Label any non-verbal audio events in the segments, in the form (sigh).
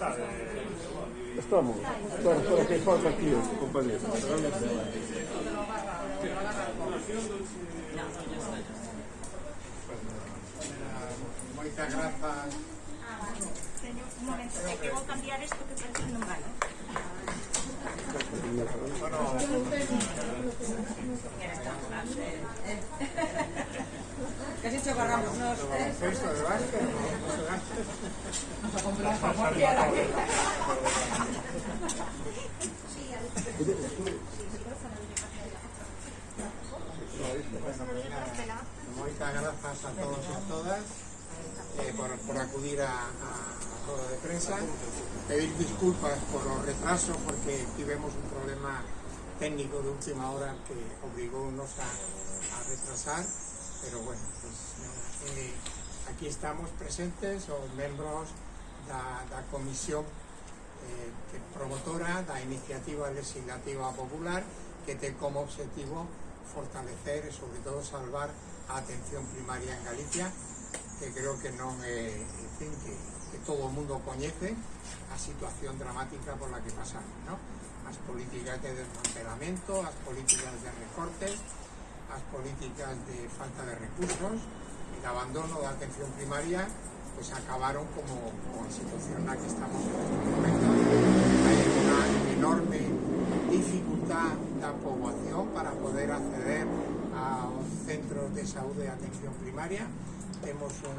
Estamos. Espera, espera, que falta aquí, compañero. Un momento, é que vou cambiar isto que parece que non vale. ¿Qué has hecho Muchas gracias a todos y a todas eh, por, por, acudir a, a todo de prensa. Pedir disculpas por los retrasos porque tuvimos un problema técnico de última hora que obligó a retrasar. pero bueno, pues, eh, aquí estamos presentes os membros da, da comisión eh, que promotora da iniciativa legislativa popular que ten como objetivo fortalecer e sobre todo salvar a atención primaria en Galicia que creo que non é, en fin, que, que todo o mundo coñece a situación dramática por la que pasamos, ¿no? as políticas de desmantelamento, as políticas de recortes, as políticas de falta de recursos e de abandono da atención primaria pues acabaron como, como a situación na que estamos en este momento hai unha enorme dificultad da poboación para poder acceder aos centros de saúde e atención primaria. Temos un,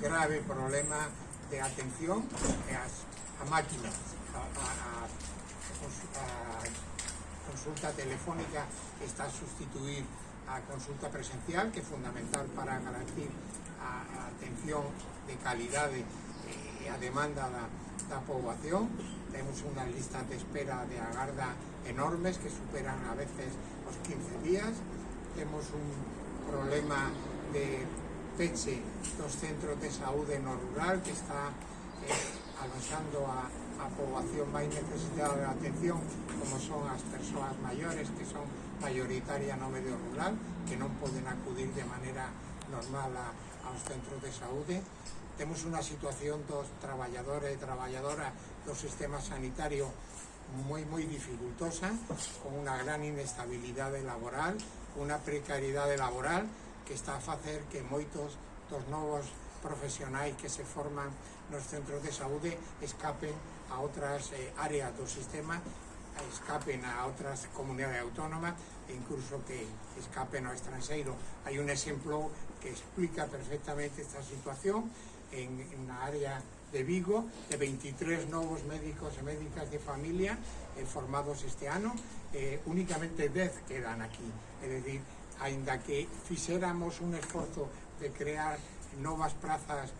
grave problema de atención a máquinas a, a, a, a consulta telefónica está a sustituir a consulta presencial que é fundamental para a atención de calidade e a demanda da, da poboación temos unhas listas de espera de agarda enormes que superan a veces os 15 días. Temos un problema de peche dos centros de saúde no rural que está eh, aloxando a, a poboación máis necesitada de atención como son as persoas maiores que son mayoritaria no medio rural que non poden acudir de maneira normal a, aos centros de saúde. Temos unha situación dos traballadores e traballadoras do sistema sanitario moi moi dificultosa con unha gran inestabilidade laboral unha precariedade laboral que está a facer que moitos dos novos profesionais que se forman nos centros de saúde escapen a outras eh, áreas do sistema escapen a outras comunidades autónomas e incluso que escapen ao estrangeiro. Hai un exemplo que explica perfectamente esta situación en, en na área de Vigo, de 23 novos médicos e médicas de familia eh, formados este ano, eh, únicamente 10 quedan aquí. É dicir, ainda que fixéramos un esforzo de crear novas prazas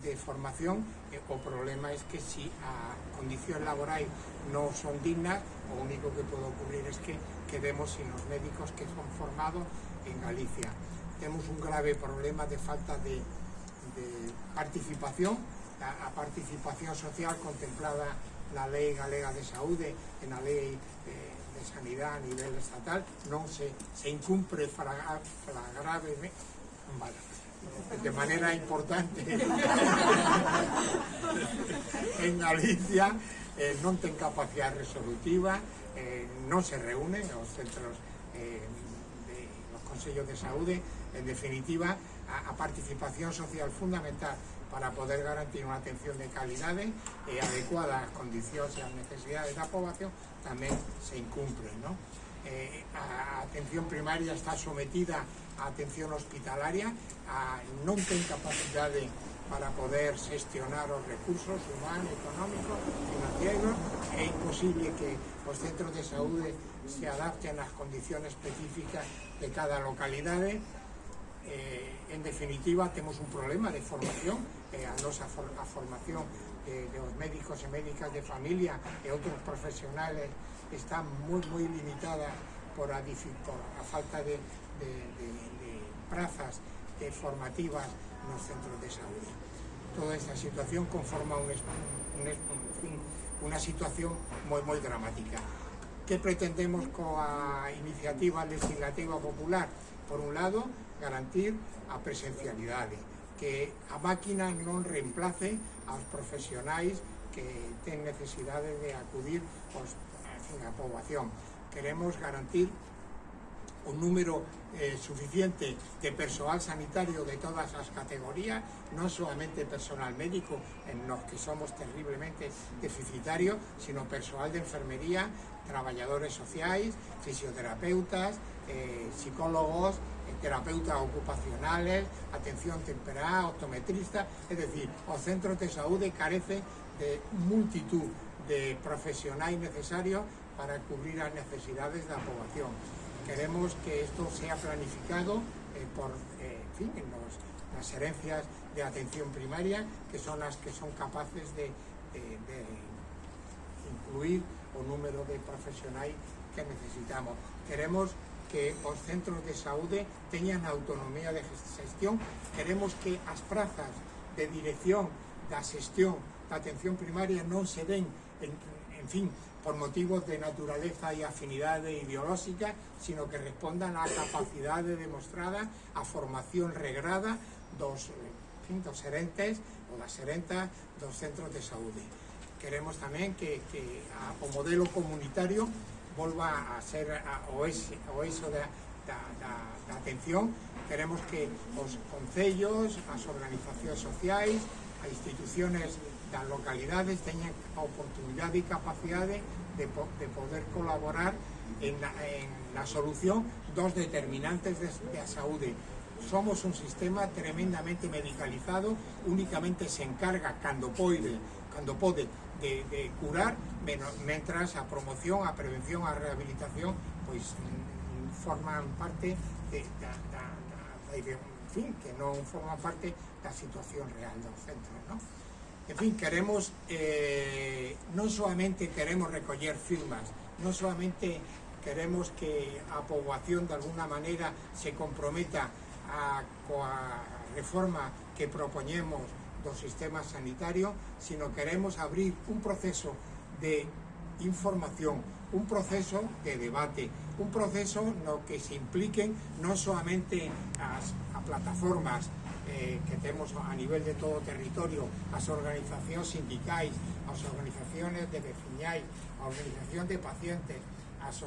de formación, e o problema é que se si a condición laboral non son dignas, o único que pode ocurrir é que quedemos sin os médicos que son formados en Galicia. Temos un grave problema de falta de, de participación, a, a participación social contemplada na Lei Galega de Saúde e na Lei eh, de, de Sanidade a nivel estatal non se, se incumpre flagrave, flagrave, de manera importante (laughs) en Galicia eh, non ten capacidade resolutiva eh, non se reúnen os centros eh, de los consellos de saúde en definitiva a, a participación social fundamental para poder garantir unha atención de calidade e adecuada ás condicións e ás necesidades da poboación tamén se incumpren ¿no? eh, a atención primaria está sometida a atención hospitalaria, a, non ten capacidade para poder xestionar os recursos humanos, económicos, financieros, é imposible que os centros de saúde se adapten ás condiciones específicas de cada localidade, eh, en definitiva temos un problema de formación eh, a nosa for, a formación eh, dos médicos e médicas de familia e outros profesionales está moi, moi limitada por a, por a falta de, de, de, de prazas de formativas nos centros de saúde. Toda esta situación conforma un, un, un, unha situación moi moi dramática. Que pretendemos coa iniciativa legislativa popular? Por un lado, garantir a presencialidade, que a máquina non reemplace aos profesionais que ten necesidade de acudir aos, en a poboación. Queremos garantir un número eh, suficiente de personal sanitario de todas as categorías, non solamente personal médico, en los que somos terriblemente deficitarios, sino personal de enfermería, traballadores sociais, fisioterapeutas, eh, psicólogos, terapeutas ocupacionales, atención temperá, optometristas, es decir, os centros de saúde carecen de multitud de profesionais necesarios para cubrir as necesidades da poboación. Queremos que isto sea planificado eh, por, eh, en fin, en nos, nas herencias de atención primaria, que son as que son capaces de, de, de incluir o número de profesionais que necesitamos. Queremos que os centros de saúde teñan autonomía de gestión. Queremos que as prazas de dirección da xestión da atención primaria non se den, en, en fin, por motivos de naturaleza e afinidade ideolóxica, sino que respondan á capacidade demostrada, á formación regrada dos, en fin, dos herentes ou das herentas dos centros de saúde. Queremos tamén que, que a, o modelo comunitario volva a ser a, o, ese, o eso da, da, da, da atención, queremos que os concellos, as organizacións sociais, as instituciones das localidades teñan a oportunidade e capacidade de, po de poder colaborar en la, en la solución dos determinantes de, de a saúde. Somos un sistema tremendamente medicalizado, únicamente se encarga, cando poide, cando pode de, de curar menos, mentras a promoción, a prevención, a rehabilitación pois forman parte de, da, da, da, da en fin, que non forman parte da situación real do centro non? en fin, queremos eh, non solamente queremos recoller firmas non solamente queremos que a poboación de alguna maneira se comprometa a, coa reforma que propoñemos do sistema sanitario, sino queremos abrir un proceso de información, un proceso de debate, un proceso no que se impliquen non solamente a plataformas eh, que temos a nivel de todo territorio as organizacións sindicais, as organizacións de veciñais, a organización de pacientes, as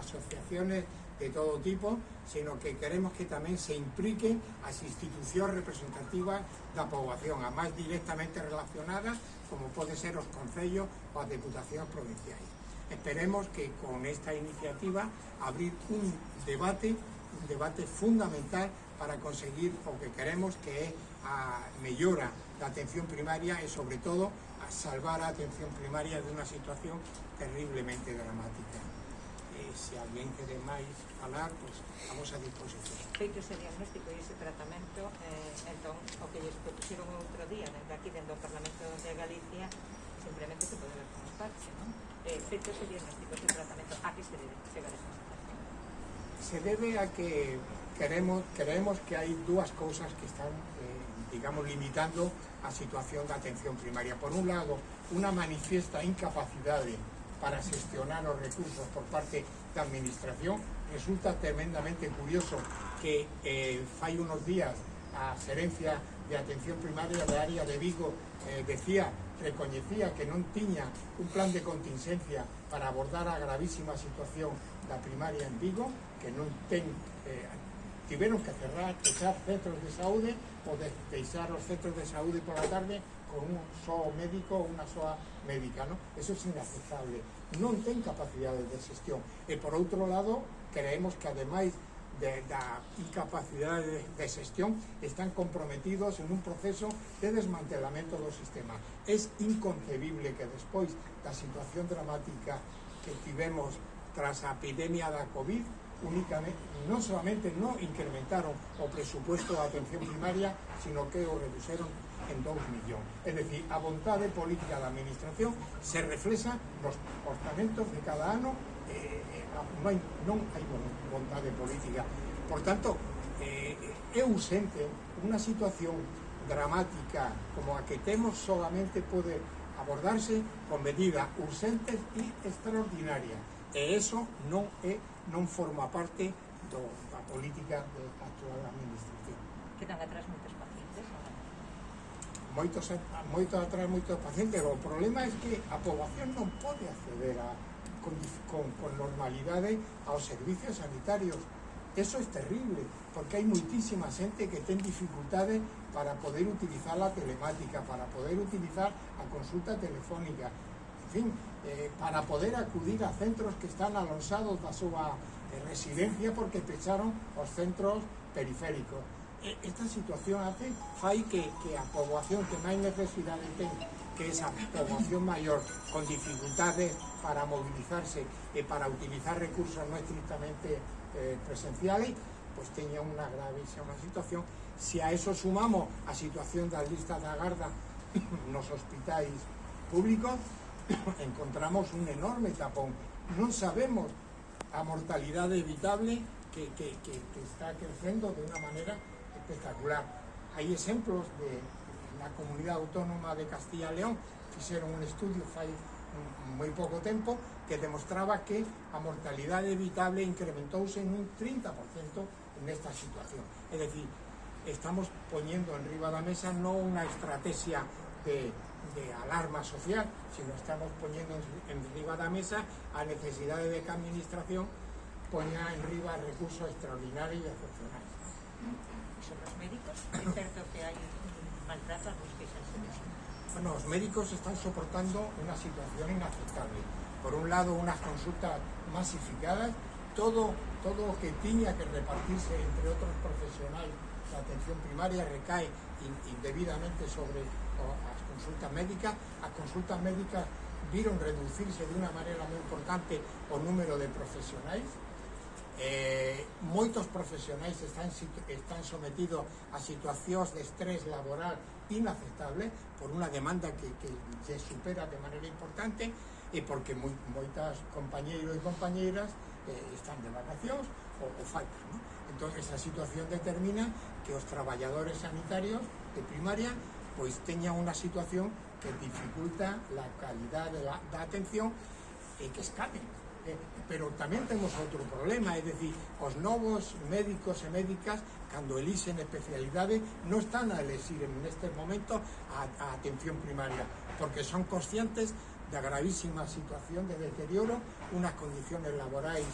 asociaciones de todo tipo, sino que queremos que tamén se impliquen as institucións representativas da poboación, a máis directamente relacionadas, como pode ser os concellos ou as deputacións provinciais. Esperemos que con esta iniciativa abrir un debate, un debate fundamental para conseguir o que queremos que é a mellora da atención primaria e sobre todo a salvar a atención primaria de unha situación terriblemente dramática. tamén que máis falar, pois, a vosa disposición. Feito ese diagnóstico e ese tratamento, eh, entón, o que lles propusieron outro día, dentro aquí, dentro do Parlamento de Galicia, simplemente se pode ver como parche, non? Eh, feito ese diagnóstico, ese tratamento, a que se debe chegar esta situación? Se debe a que queremos, creemos que hai dúas cousas que están, eh, digamos, limitando a situación da atención primaria. Por un lado, unha manifiesta incapacidade para xestionar os recursos por parte da Administración. Resulta tremendamente curioso que eh, unos días a Xerencia de Atención Primaria da área de Vigo eh, decía, recoñecía que non tiña un plan de contingencia para abordar a gravísima situación da primaria en Vigo, que non ten eh, que cerrar, fechar centros de saúde ou de deixar os centros de saúde por la tarde con un só médico ou unha soa médica, non? Eso é inaceptable. Non ten capacidade de xestión. E por outro lado, creemos que ademais de, da incapacidade de xestión están comprometidos en un proceso de desmantelamento do sistema. É inconcebible que despois da situación dramática que tivemos tras a epidemia da COVID únicamente, non solamente non incrementaron o presupuesto da atención primaria, sino que o reduceron en 2 millóns. É dicir, a vontade política da administración se reflexa nos orçamentos de cada ano eh, non, hai, non hai vontade política. Por tanto, eh, é urgente unha situación dramática como a que temos solamente pode abordarse con medidas urgentes e extraordinarias. E eso non é non forma parte do, da política de actual administración. Quedan atrás moitos pacientes. Moitos, moito atrás moitos pacientes, o problema é que a poboación non pode acceder a, con, con, con normalidade aos servicios sanitarios. Eso é terrible, porque hai moitísima xente que ten dificultades para poder utilizar a telemática, para poder utilizar a consulta telefónica. En fin, eh, para poder acudir a centros que están alonsados da súa eh, residencia porque pecharon os centros periféricos. E- esta situación hace que, que a poboación que máis necesidade ten que esa poboación maior con dificultades para movilizarse e para utilizar recursos non estrictamente eh, presenciales pues teña unha gravísima situación. Se a eso sumamos a situación das listas da garda nos (coughs) hospitais públicos encontramos un enorme tapón. No sabemos a mortalidad evitable que, está creciendo de una manera espectacular. Hay ejemplos de la comunidad autónoma de Castilla y León, hicieron un estudio hace muy poco tiempo que demostraba que la mortalidad evitable incrementóse en un 30% en esta situación. Es decir, estamos poniendo en de la mesa no una estrategia de, de alarma social, sino estamos poñendo en, en riba da mesa a necesidade de que a administración poña en riba recursos extraordinarios e excepcionais. Sobre os médicos, é certo que hai maltrato a los queixanse disso. Bueno, os médicos están soportando una situación inaceptable. Por un lado, unas consultas masificadas, todo, todo o que tiña que repartirse entre otros profesionales da atención primaria recae in- indebidamente sobre as consultas médicas, as consultas médicas viron reducirse de unha maneira moi importante o número de profesionais, Eh, moitos profesionais están, están sometidos a situacións de estrés laboral inaceptable por unha demanda que, que se supera de maneira importante e porque moi, moitas compañeiros e compañeiras eh, están de vacacións ou, ou faltan. ¿no? Entón, esa situación determina que os traballadores sanitarios de primaria pois teñan unha situación que dificulta a calidade da, da atención e que escapen. Eh, pero tamén temos outro problema, é dicir, os novos médicos e médicas, cando elixen especialidade, non están a elixir en este momento a, a atención primaria, porque son conscientes da gravísima situación de deterioro, unas condiciones laborais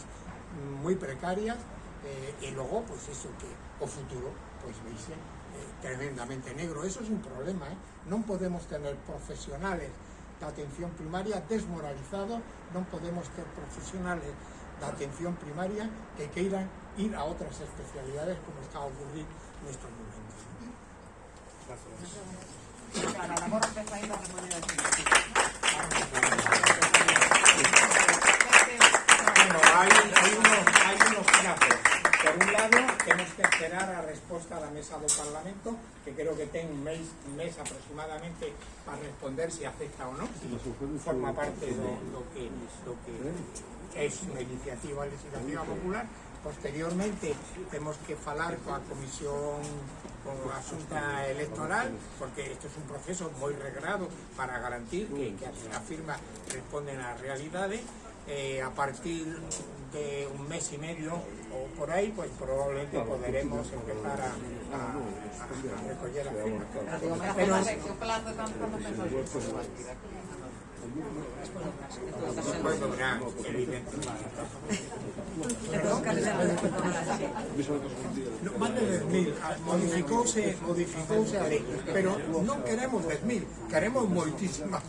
moi precarias, eh, e logo, pois iso que o futuro, pois veixe, eh, tremendamente negro. Eso es un problema, eh? non podemos tener profesionales da atención primaria desmoralizados, non podemos ter profesionales da atención primaria que queiran ir a outras especialidades como está a ocurrir nestes momentos gorra empezó a ir a reponer aquí. Bueno, hay, hay, unos, hay unos plazos. Por un lado, temos que esperar a resposta da mesa do Parlamento, que creo que ten un mes, un mes aproximadamente para responder se acepta ou non. Forma parte do, do, que, do que é unha iniciativa legislativa popular. Posteriormente, temos que falar coa Comisión con a Xunta Electoral, porque isto é un proceso moi regrado para garantir que, que as firmas responden á realidade eh, a partir de un mes y medio o por ahí, pues probablemente podremos empezar a, a, a, a recoger las firmas. Pero. No, más de 10.000, modificouse, modificouse a pero non queremos 10.000, queremos moitísimas.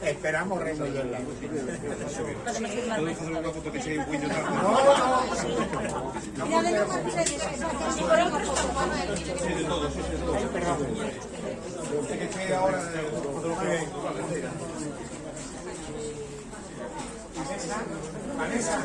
Esperamos remodelar. Unha. No, no. Vanessa.